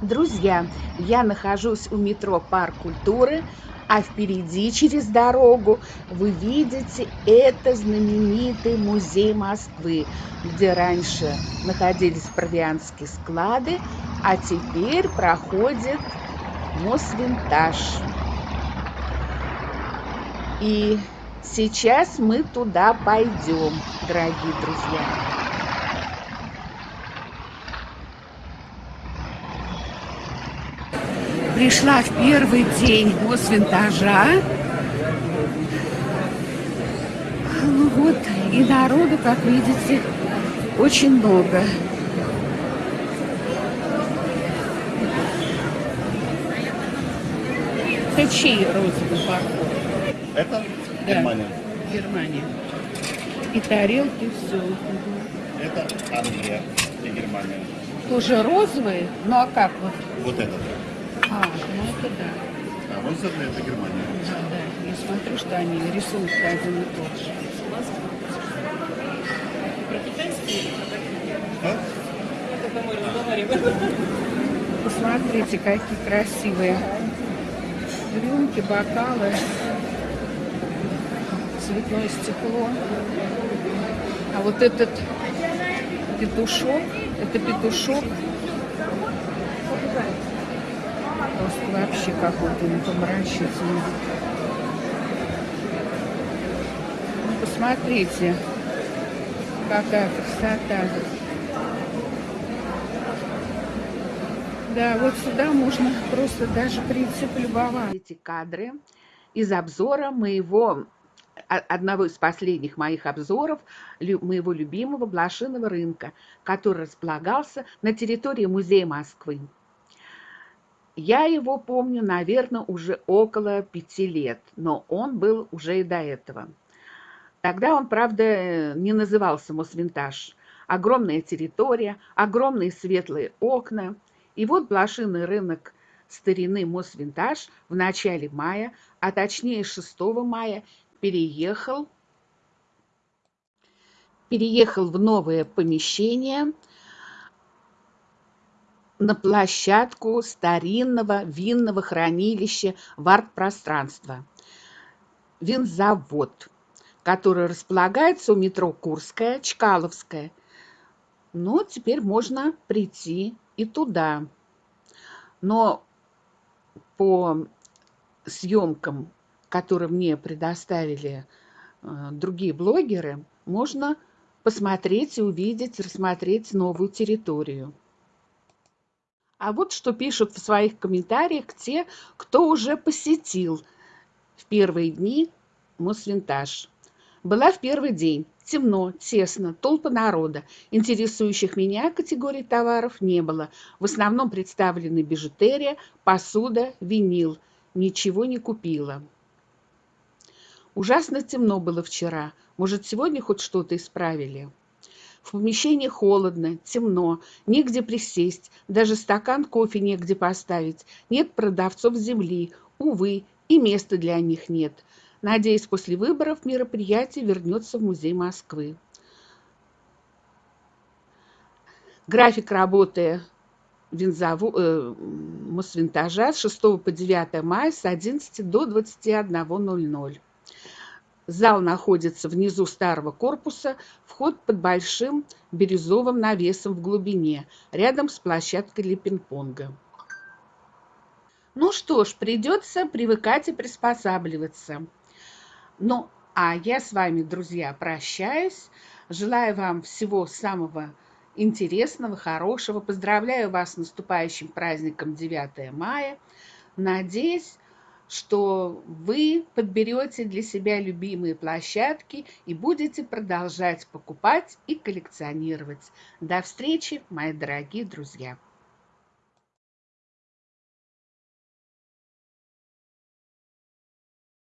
Друзья, я нахожусь у метро Парк культуры, а впереди через дорогу вы видите это знаменитый музей Москвы, где раньше находились провианские склады, а теперь проходит Мосвинтаж. И сейчас мы туда пойдем, дорогие друзья. Пришла в первый день Мосвинтажа. Ну вот, и народу, как видите, очень много. Это чей розовый паркур? Это да. Германия. Германия. И тарелки, все. Это Англия и Германия. Тоже розовые? Ну а как вот? Вот этот. А, ну это да. А Монсерли это Германия. Да, да. Я смотрю, что они рисуют один и тот же. Про китайские а? Это мы разговариваем. Посмотрите, какие красивые рюмки, бокалы, цветное стекло. А вот этот петушок, это петушок Просто вообще какой-то непомрачительный. Ну, посмотрите, какая красота. Да, вот сюда можно просто даже прийти полюбоваться. Эти кадры из обзора моего одного из последних моих обзоров моего любимого блошиного рынка, который располагался на территории Музея Москвы. Я его помню, наверное, уже около пяти лет, но он был уже и до этого. Тогда он, правда, не назывался Мосвинтаж. Огромная территория, огромные светлые окна. И вот блошиный рынок старины Мосвинтаж в начале мая, а точнее 6 мая, переехал, переехал в новое помещение – на площадку старинного винного хранилища в арт-пространство. Винзавод, который располагается у метро Курская, Чкаловская. Ну, теперь можно прийти и туда. Но по съемкам, которые мне предоставили э, другие блогеры, можно посмотреть и увидеть, рассмотреть новую территорию. А вот что пишут в своих комментариях те, кто уже посетил в первые дни Мосвинтаж. Была в первый день. Темно, тесно, толпа народа. Интересующих меня категорий товаров не было. В основном представлены бижутерия, посуда, винил. Ничего не купила. Ужасно темно было вчера. Может, сегодня хоть что-то исправили? В помещении холодно, темно, негде присесть, даже стакан кофе негде поставить, нет продавцов земли, увы, и места для них нет. Надеюсь, после выборов мероприятие вернется в Музей Москвы. График работы винзаву, э, Мосвинтажа с 6 по 9 мая с 11 до 21.00. Зал находится внизу старого корпуса, вход под большим бирюзовым навесом в глубине, рядом с площадкой для пинг-понга. Ну что ж, придется привыкать и приспосабливаться. Ну, а я с вами, друзья, прощаюсь. Желаю вам всего самого интересного, хорошего. Поздравляю вас с наступающим праздником 9 мая. Надеюсь, что вы подберете для себя любимые площадки и будете продолжать покупать и коллекционировать. До встречи, мои дорогие друзья!